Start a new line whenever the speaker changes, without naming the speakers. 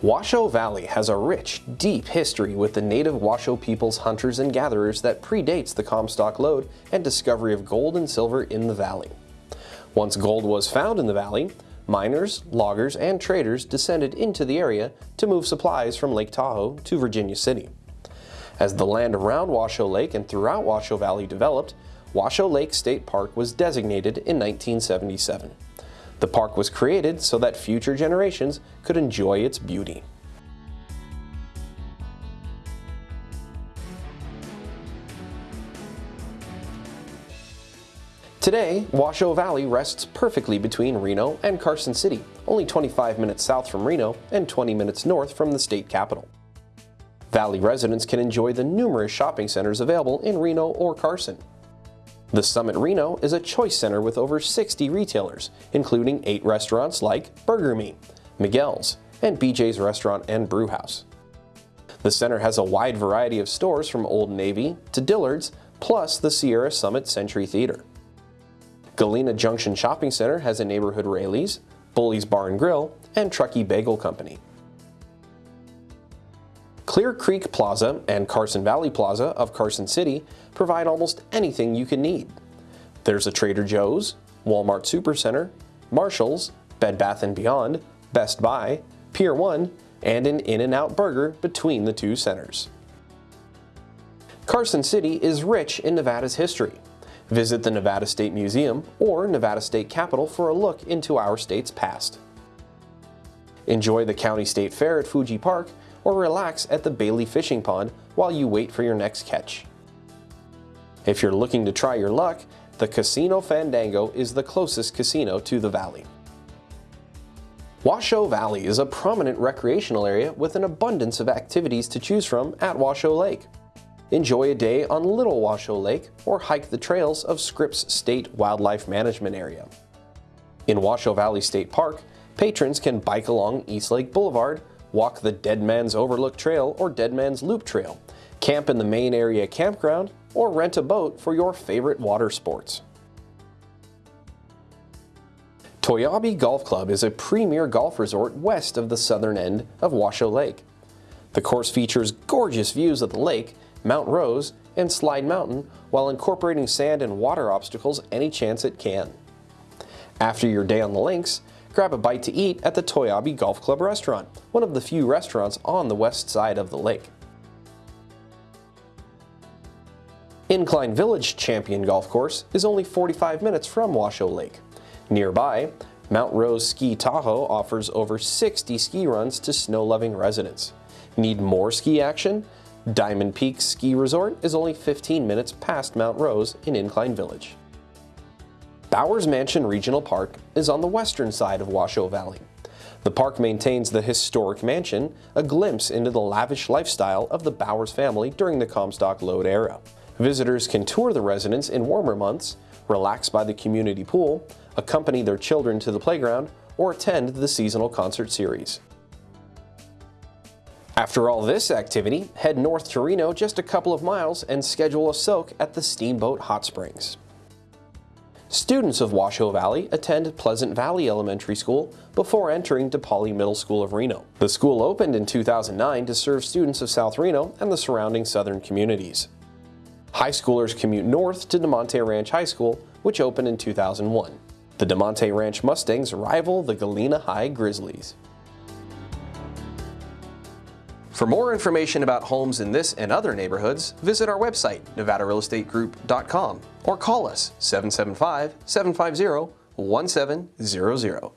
Washoe Valley has a rich, deep history with the native Washoe people's hunters and gatherers that predates the Comstock lode and discovery of gold and silver in the valley. Once gold was found in the valley, miners, loggers, and traders descended into the area to move supplies from Lake Tahoe to Virginia City. As the land around Washoe Lake and throughout Washoe Valley developed, Washoe Lake State Park was designated in 1977. The park was created so that future generations could enjoy its beauty. Today, Washoe Valley rests perfectly between Reno and Carson City, only 25 minutes south from Reno and 20 minutes north from the state capital. Valley residents can enjoy the numerous shopping centers available in Reno or Carson, the Summit Reno is a choice center with over 60 retailers, including 8 restaurants like Burger Me, Miguel's, and BJ's Restaurant and Brewhouse. The center has a wide variety of stores from Old Navy to Dillard's, plus the Sierra Summit Century Theater. Galena Junction Shopping Center has a neighborhood Raley's, Bully's Bar and Grill, and Truckee Bagel Company. Clear Creek Plaza and Carson Valley Plaza of Carson City provide almost anything you can need. There's a Trader Joe's, Walmart Supercenter, Marshall's, Bed Bath & Beyond, Best Buy, Pier 1, and an In-N-Out Burger between the two centers. Carson City is rich in Nevada's history. Visit the Nevada State Museum or Nevada State Capitol for a look into our state's past. Enjoy the County State Fair at Fuji Park or relax at the Bailey Fishing Pond while you wait for your next catch. If you're looking to try your luck, the Casino Fandango is the closest casino to the valley. Washoe Valley is a prominent recreational area with an abundance of activities to choose from at Washoe Lake. Enjoy a day on Little Washoe Lake or hike the trails of Scripps State Wildlife Management Area. In Washoe Valley State Park, patrons can bike along East Lake Boulevard walk the Dead Man's Overlook Trail or Dead Man's Loop Trail, camp in the main area campground, or rent a boat for your favorite water sports. Toiyabe Golf Club is a premier golf resort west of the southern end of Washoe Lake. The course features gorgeous views of the lake, Mount Rose, and Slide Mountain while incorporating sand and water obstacles any chance it can. After your day on the links, grab a bite to eat at the Toiyabe Golf Club restaurant, one of the few restaurants on the west side of the lake. Incline Village Champion Golf Course is only 45 minutes from Washoe Lake. Nearby, Mount Rose Ski Tahoe offers over 60 ski runs to snow-loving residents. Need more ski action? Diamond Peak Ski Resort is only 15 minutes past Mount Rose in Incline Village. Bowers Mansion Regional Park is on the western side of Washoe Valley. The park maintains the historic mansion, a glimpse into the lavish lifestyle of the Bowers family during the Comstock Lode era. Visitors can tour the residence in warmer months, relax by the community pool, accompany their children to the playground, or attend the seasonal concert series. After all this activity, head north to Reno just a couple of miles and schedule a soak at the Steamboat Hot Springs. Students of Washoe Valley attend Pleasant Valley Elementary School before entering Depoali Middle School of Reno. The school opened in 2009 to serve students of South Reno and the surrounding southern communities. High schoolers commute north to Damonte Ranch High School, which opened in 2001. The Damonte Ranch Mustangs rival the Galena High Grizzlies. For more information about homes in this and other neighborhoods, visit our website, nevadarealestategroup.com, or call us 775-750-1700.